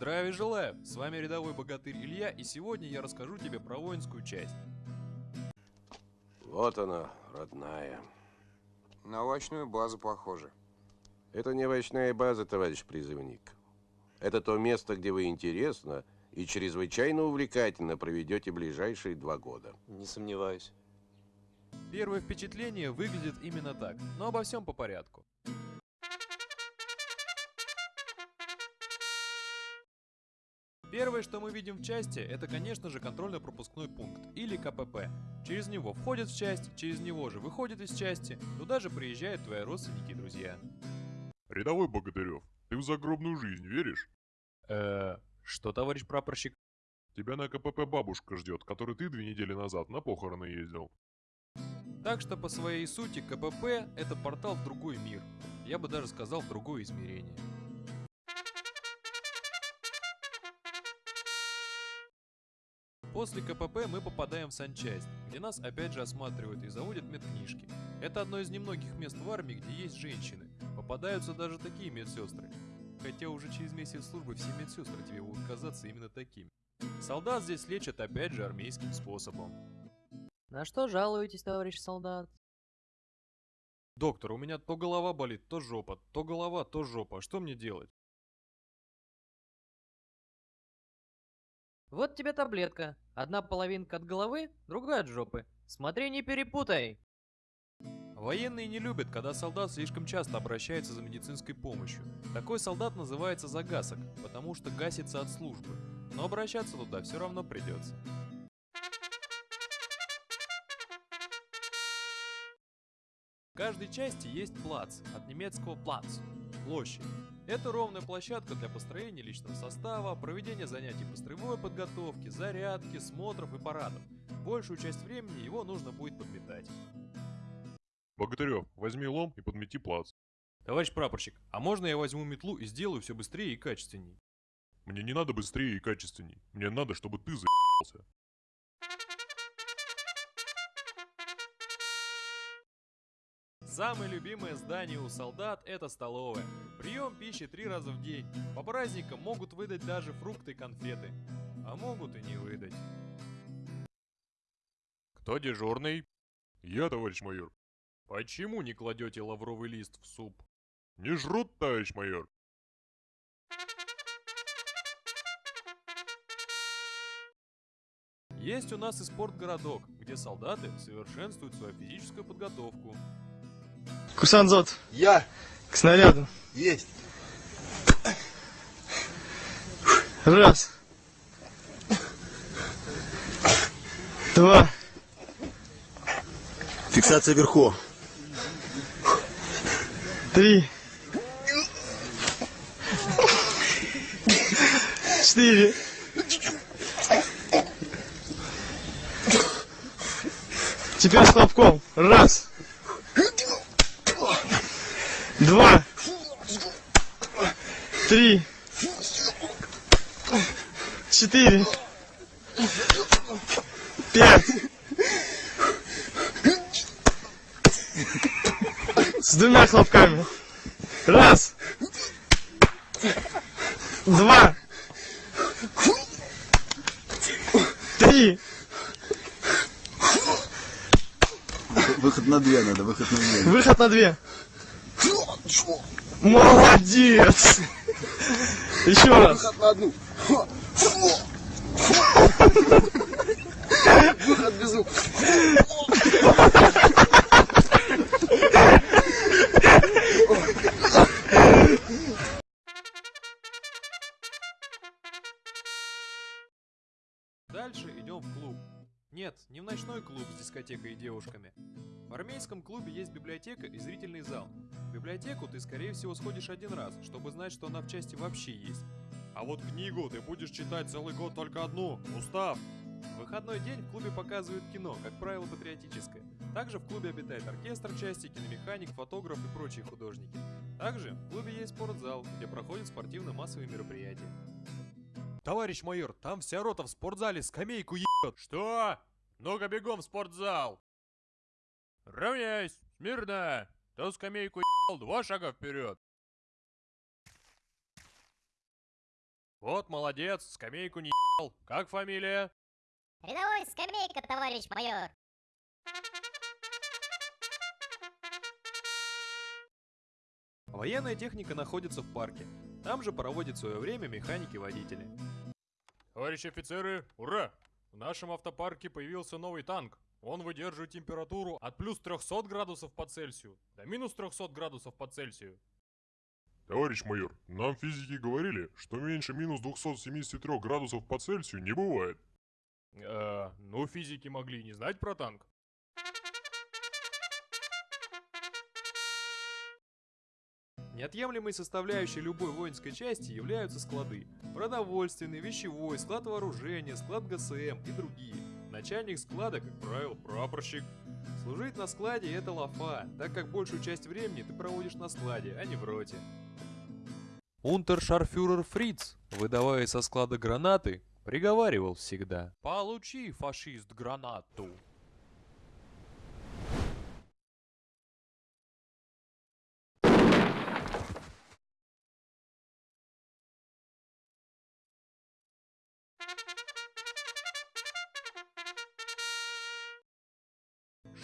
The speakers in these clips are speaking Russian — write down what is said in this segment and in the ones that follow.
Здравия желаю! С вами рядовой богатырь Илья, и сегодня я расскажу тебе про воинскую часть. Вот она, родная. На овощную базу похоже. Это не овощная база, товарищ призывник. Это то место, где вы интересно и чрезвычайно увлекательно проведете ближайшие два года. Не сомневаюсь. Первое впечатление выглядит именно так, но обо всем по порядку. Первое, что мы видим в части, это, конечно же, контрольно-пропускной пункт, или КПП. Через него входят в часть, через него же выходят из части, туда же приезжают твои родственники и друзья. Рядовой Богатырев, ты в загробную жизнь веришь? Э, что, товарищ прапорщик? Тебя на КПП бабушка ждет, которой ты две недели назад на похороны ездил. Так что по своей сути КПП это портал в другой мир. Я бы даже сказал в другое измерение. После КПП мы попадаем в санчасть, где нас опять же осматривают и заводят медкнижки. Это одно из немногих мест в армии, где есть женщины. Попадаются даже такие медсестры. Хотя уже через месяц службы все медсестры тебе будут казаться именно такими. Солдат здесь лечат опять же армейским способом. На что жалуетесь, товарищ солдат? Доктор, у меня то голова болит, то жопа, то голова, то жопа. Что мне делать? Вот тебе таблетка. Одна половинка от головы, другая от жопы. Смотри, не перепутай. Военные не любят, когда солдат слишком часто обращается за медицинской помощью. Такой солдат называется загасок, потому что гасится от службы. Но обращаться туда все равно придется. В каждой части есть плац, от немецкого плац – площадь. Это ровная площадка для построения личного состава, проведения занятий по строевой подготовке, зарядки, смотров и парадов. Большую часть времени его нужно будет подметать. Богатырев, возьми лом и подмети плац. Товарищ прапорщик, а можно я возьму метлу и сделаю все быстрее и качественней? Мне не надо быстрее и качественней. Мне надо, чтобы ты за***ался. Самое любимое здание у солдат – это столовая. Прием пищи три раза в день. По праздникам могут выдать даже фрукты и конфеты. А могут и не выдать. Кто дежурный? Я, товарищ майор. Почему не кладете лавровый лист в суп? Не жрут, товарищ майор. Есть у нас и спортгородок, где солдаты совершенствуют свою физическую подготовку. Курсант Зот, Я к снаряду. есть. Раз. Два. Фиксация вверху. Три. Четыре. Теперь с хлопком. Раз. Два. Три. Четыре. Пять. С двумя хлопками. Раз. Два. Три. Выход на две надо, выход на две. Выход на две. Молодец. Еще раз. Выход на одну. Выход без звука. Дальше идем в клуб. Нет, не в ночной клуб с дискотекой и девушками. В армейском клубе есть библиотека и зрительный зал. В библиотеку ты, скорее всего, сходишь один раз, чтобы знать, что она в части вообще есть. А вот книгу ты будешь читать целый год только одну. Устав! В выходной день в клубе показывают кино, как правило, патриотическое. Также в клубе обитает оркестр части, киномеханик, фотограф и прочие художники. Также в клубе есть спортзал, где проходят спортивно-массовые мероприятия. Товарищ майор, там вся рота в спортзале скамейку ебет. Что? Ну-ка бегом в спортзал. Равняйсь, смирно. Кто скамейку ебал, два шага вперед. Вот молодец, скамейку не ебал. Как фамилия? Рядовой скамейка, товарищ майор. Военная техника находится в парке. Там же проводит свое время механики-водители. Товарищи офицеры, ура! В нашем автопарке появился новый танк. Он выдерживает температуру от плюс 300 градусов по Цельсию до минус 300 градусов по Цельсию. Товарищ майор, нам физики говорили, что меньше минус 273 градусов по Цельсию не бывает. Э, ну физики могли не знать про танк. Неотъемлемой составляющей любой воинской части являются склады. Продовольственный, вещевой, склад вооружения, склад ГСМ и другие. Начальник склада, как правило, прапорщик. Служить на складе это лафа, так как большую часть времени ты проводишь на складе, а не в роте. Унтершарфюрер Фриц, выдавая со склада гранаты, приговаривал всегда. Получи, фашист, гранату.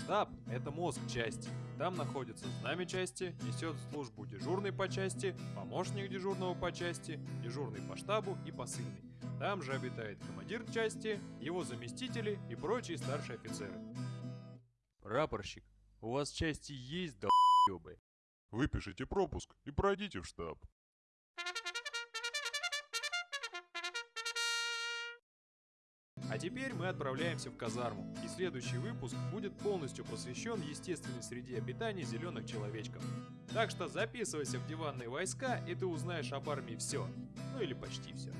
Штаб – это мозг части. Там находится знамя части, несет службу дежурный по части, помощник дежурного по части, дежурный по штабу и посыльный. Там же обитает командир части, его заместители и прочие старшие офицеры. Прапорщик, у вас части есть, долбёбы? Выпишите пропуск и пройдите в штаб. А теперь мы отправляемся в казарму, и следующий выпуск будет полностью посвящен естественной среде обитания зеленых человечков. Так что записывайся в диванные войска, и ты узнаешь об армии все. Ну или почти все.